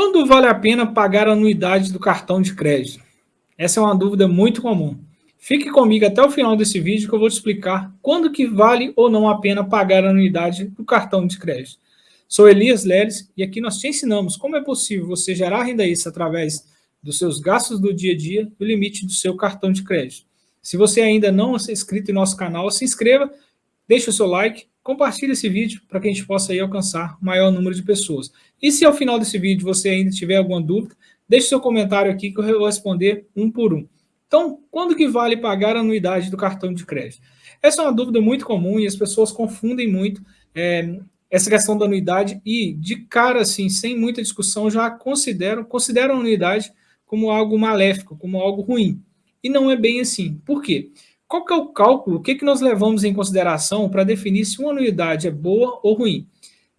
Quando vale a pena pagar a anuidade do cartão de crédito? Essa é uma dúvida muito comum. Fique comigo até o final desse vídeo que eu vou te explicar quando que vale ou não a pena pagar a anuidade do cartão de crédito. Sou Elias Leles e aqui nós te ensinamos como é possível você gerar renda extra através dos seus gastos do dia a dia e o limite do seu cartão de crédito. Se você ainda não é inscrito em nosso canal, se inscreva, deixe o seu like, compartilhe esse vídeo para que a gente possa aí alcançar o maior número de pessoas. E se ao final desse vídeo você ainda tiver alguma dúvida, deixe seu comentário aqui que eu vou responder um por um. Então, quando que vale pagar a anuidade do cartão de crédito? Essa é uma dúvida muito comum e as pessoas confundem muito é, essa questão da anuidade e, de cara, assim, sem muita discussão, já consideram, consideram a anuidade como algo maléfico, como algo ruim. E não é bem assim. Por quê? Qual que é o cálculo, o que, que nós levamos em consideração para definir se uma anuidade é boa ou ruim?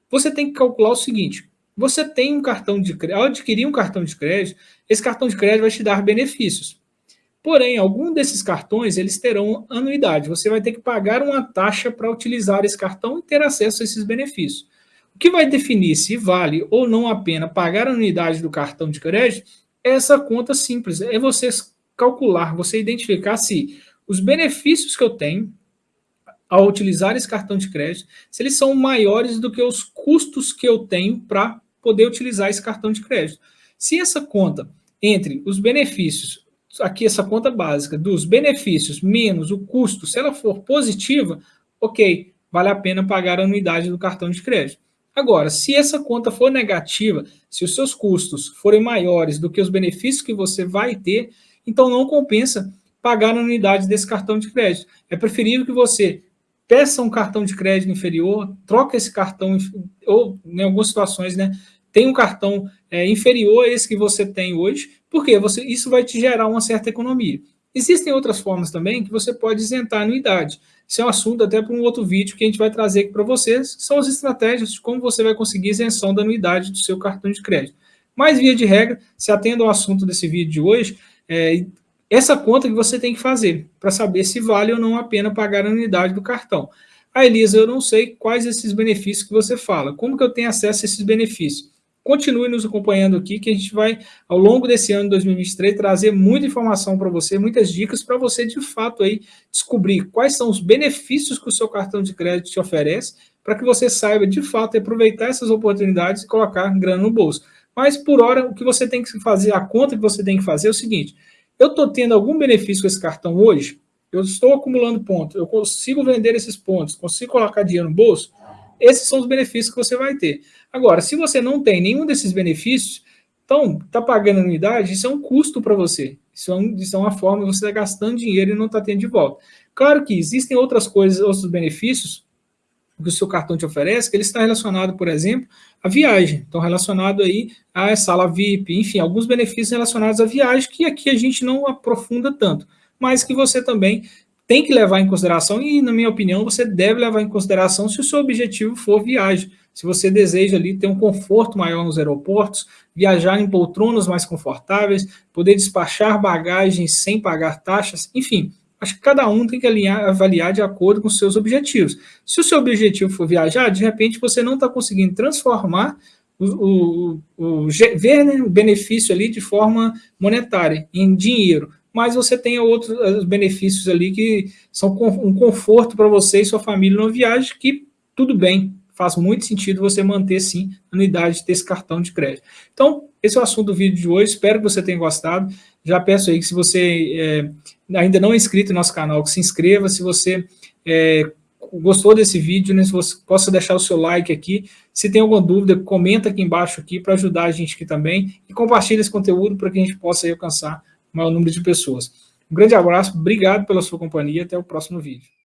Você tem que calcular o seguinte, você tem um cartão de crédito, ao adquirir um cartão de crédito, esse cartão de crédito vai te dar benefícios. Porém, algum desses cartões, eles terão anuidade. Você vai ter que pagar uma taxa para utilizar esse cartão e ter acesso a esses benefícios. O que vai definir se vale ou não a pena pagar a anuidade do cartão de crédito é essa conta simples. É você calcular, você identificar se os benefícios que eu tenho ao utilizar esse cartão de crédito, se eles são maiores do que os custos que eu tenho para poder utilizar esse cartão de crédito. Se essa conta, entre os benefícios, aqui essa conta básica, dos benefícios menos o custo, se ela for positiva, ok, vale a pena pagar a anuidade do cartão de crédito. Agora, se essa conta for negativa, se os seus custos forem maiores do que os benefícios que você vai ter, então não compensa pagar a anuidade desse cartão de crédito. É preferível que você peça um cartão de crédito inferior, troque esse cartão, ou em algumas situações, né, tem um cartão é, inferior a esse que você tem hoje, porque você, isso vai te gerar uma certa economia. Existem outras formas também que você pode isentar a anuidade. Isso é um assunto até para um outro vídeo que a gente vai trazer aqui para vocês, que são as estratégias de como você vai conseguir isenção da anuidade do seu cartão de crédito. Mas, via de regra, se atenda ao assunto desse vídeo de hoje, é, essa conta que você tem que fazer para saber se vale ou não a pena pagar a anuidade do cartão. Ah, Elisa, eu não sei quais esses benefícios que você fala. Como que eu tenho acesso a esses benefícios? Continue nos acompanhando aqui, que a gente vai, ao longo desse ano de 2023, trazer muita informação para você, muitas dicas para você, de fato, aí, descobrir quais são os benefícios que o seu cartão de crédito te oferece, para que você saiba, de fato, aproveitar essas oportunidades e colocar grana no bolso. Mas, por hora, o que você tem que fazer, a conta que você tem que fazer é o seguinte, eu estou tendo algum benefício com esse cartão hoje? Eu estou acumulando pontos, eu consigo vender esses pontos, consigo colocar dinheiro no bolso? Esses são os benefícios que você vai ter. Agora, se você não tem nenhum desses benefícios, então, está pagando anuidade, isso é um custo para você. Isso é, um, isso é, uma forma você estar tá gastando dinheiro e não está tendo de volta. Claro que existem outras coisas, outros benefícios que o seu cartão te oferece, que ele está relacionado, por exemplo, à viagem. Então, relacionado aí à sala VIP, enfim, alguns benefícios relacionados à viagem que aqui a gente não aprofunda tanto, mas que você também tem que levar em consideração e, na minha opinião, você deve levar em consideração se o seu objetivo for viagem. Se você deseja ali ter um conforto maior nos aeroportos, viajar em poltronas mais confortáveis, poder despachar bagagens sem pagar taxas, enfim, Acho que cada um tem que alinhar, avaliar de acordo com seus objetivos. Se o seu objetivo for viajar, de repente você não está conseguindo transformar o, o, o, ver né, o benefício ali de forma monetária, em dinheiro, mas você tem outros benefícios ali que são um conforto para você e sua família numa viagem que tudo bem, faz muito sentido você manter sim a unidade desse cartão de crédito. Então, esse é o assunto do vídeo de hoje, espero que você tenha gostado. Já peço aí que se você é, ainda não é inscrito no nosso canal, que se inscreva, se você é, gostou desse vídeo, né, se você possa deixar o seu like aqui, se tem alguma dúvida, comenta aqui embaixo aqui para ajudar a gente aqui também e compartilhe esse conteúdo para que a gente possa alcançar o maior número de pessoas. Um grande abraço, obrigado pela sua companhia, até o próximo vídeo.